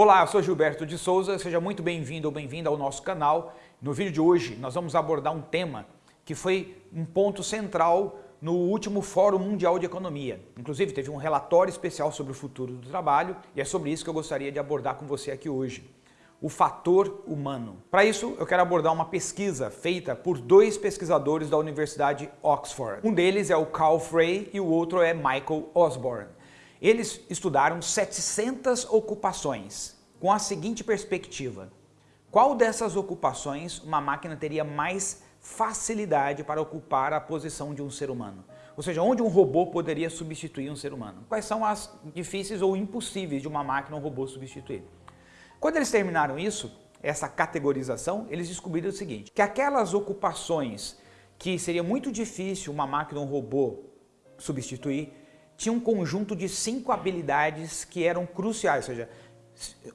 Olá, eu sou Gilberto de Souza, seja muito bem-vindo ou bem-vinda ao nosso canal. No vídeo de hoje nós vamos abordar um tema que foi um ponto central no último Fórum Mundial de Economia. Inclusive teve um relatório especial sobre o futuro do trabalho e é sobre isso que eu gostaria de abordar com você aqui hoje. O fator humano. Para isso, eu quero abordar uma pesquisa feita por dois pesquisadores da Universidade Oxford. Um deles é o Carl Frey e o outro é Michael Osborne. Eles estudaram 700 ocupações com a seguinte perspectiva. Qual dessas ocupações uma máquina teria mais facilidade para ocupar a posição de um ser humano? Ou seja, onde um robô poderia substituir um ser humano? Quais são as difíceis ou impossíveis de uma máquina ou um robô substituir? Quando eles terminaram isso, essa categorização, eles descobriram o seguinte, que aquelas ocupações que seria muito difícil uma máquina ou um robô substituir, tinha um conjunto de cinco habilidades que eram cruciais, ou seja,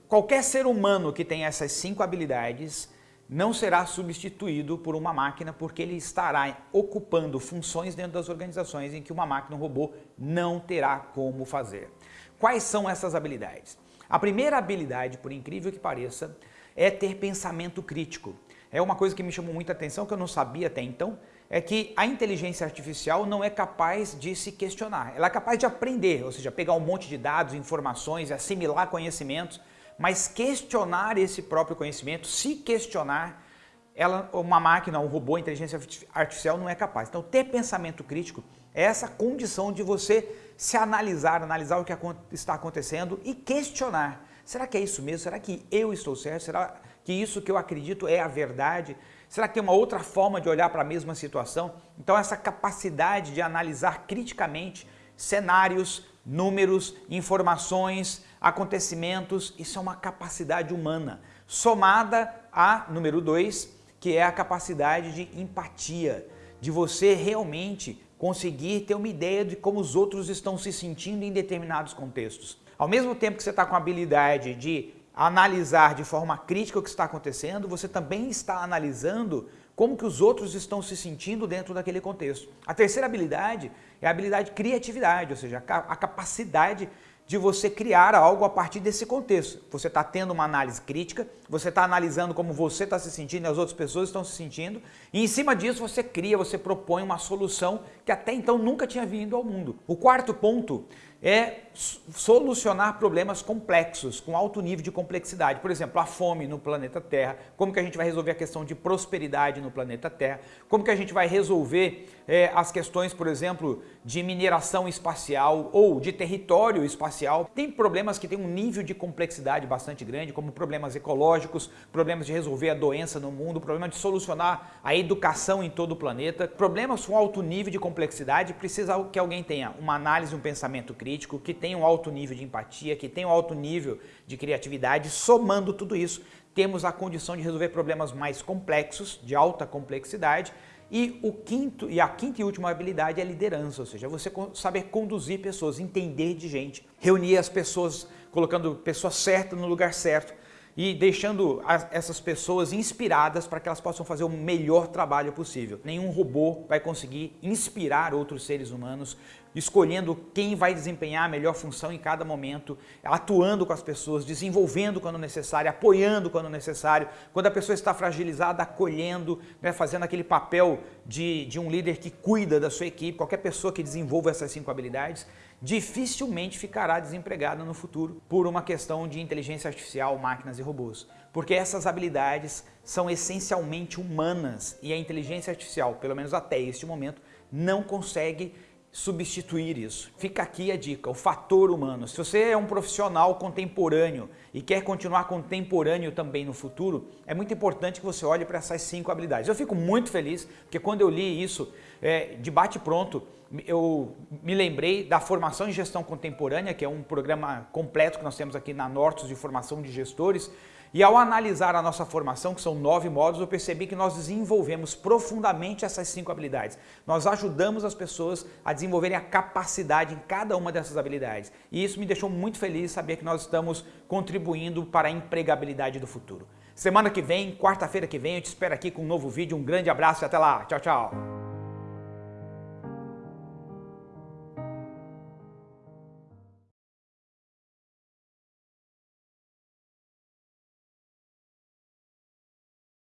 qualquer ser humano que tem essas cinco habilidades não será substituído por uma máquina porque ele estará ocupando funções dentro das organizações em que uma máquina, um robô, não terá como fazer. Quais são essas habilidades? A primeira habilidade, por incrível que pareça, é ter pensamento crítico. É uma coisa que me chamou muita atenção, que eu não sabia até então, é que a inteligência artificial não é capaz de se questionar. Ela é capaz de aprender, ou seja, pegar um monte de dados, informações, assimilar conhecimentos, mas questionar esse próprio conhecimento, se questionar, ela, uma máquina, um robô, inteligência artificial não é capaz. Então, ter pensamento crítico é essa condição de você se analisar, analisar o que está acontecendo e questionar. Será que é isso mesmo? Será que eu estou certo? Será que isso que eu acredito é a verdade? Será que tem uma outra forma de olhar para a mesma situação? Então essa capacidade de analisar criticamente cenários, números, informações, acontecimentos, isso é uma capacidade humana, somada a número dois, que é a capacidade de empatia, de você realmente conseguir ter uma ideia de como os outros estão se sentindo em determinados contextos. Ao mesmo tempo que você está com a habilidade de analisar de forma crítica o que está acontecendo, você também está analisando como que os outros estão se sentindo dentro daquele contexto. A terceira habilidade é a habilidade de criatividade, ou seja, a capacidade de você criar algo a partir desse contexto. Você está tendo uma análise crítica, você está analisando como você está se sentindo e as outras pessoas estão se sentindo, e em cima disso você cria, você propõe uma solução que até então nunca tinha vindo ao mundo. O quarto ponto é solucionar problemas complexos, com alto nível de complexidade. Por exemplo, a fome no planeta Terra, como que a gente vai resolver a questão de prosperidade no planeta Terra, como que a gente vai resolver é, as questões, por exemplo, de mineração espacial ou de território espacial. Tem problemas que têm um nível de complexidade bastante grande, como problemas ecológicos, problemas de resolver a doença no mundo, problema de solucionar a educação em todo o planeta. Problemas com alto nível de complexidade precisa que alguém tenha uma análise, um pensamento crítico, que tem um alto nível de empatia, que tem um alto nível de criatividade, somando tudo isso, temos a condição de resolver problemas mais complexos, de alta complexidade, e, o quinto, e a quinta e última habilidade é liderança, ou seja, você saber conduzir pessoas, entender de gente, reunir as pessoas, colocando pessoas certas no lugar certo, e deixando as, essas pessoas inspiradas para que elas possam fazer o melhor trabalho possível. Nenhum robô vai conseguir inspirar outros seres humanos, escolhendo quem vai desempenhar a melhor função em cada momento, atuando com as pessoas, desenvolvendo quando necessário, apoiando quando necessário, quando a pessoa está fragilizada, acolhendo, né, fazendo aquele papel de, de um líder que cuida da sua equipe, qualquer pessoa que desenvolva essas cinco habilidades, dificilmente ficará desempregada no futuro por uma questão de inteligência artificial, máquinas e robôs. Porque essas habilidades são essencialmente humanas e a inteligência artificial, pelo menos até este momento, não consegue substituir isso. Fica aqui a dica, o fator humano. Se você é um profissional contemporâneo e quer continuar contemporâneo também no futuro, é muito importante que você olhe para essas cinco habilidades. Eu fico muito feliz, porque quando eu li isso, é, de bate pronto, eu me lembrei da formação em gestão contemporânea, que é um programa completo que nós temos aqui na Nortos de formação de gestores, e ao analisar a nossa formação, que são nove módulos, eu percebi que nós desenvolvemos profundamente essas cinco habilidades. Nós ajudamos as pessoas a desenvolverem a capacidade em cada uma dessas habilidades. E isso me deixou muito feliz saber que nós estamos contribuindo para a empregabilidade do futuro. Semana que vem, quarta-feira que vem, eu te espero aqui com um novo vídeo. Um grande abraço e até lá. Tchau, tchau.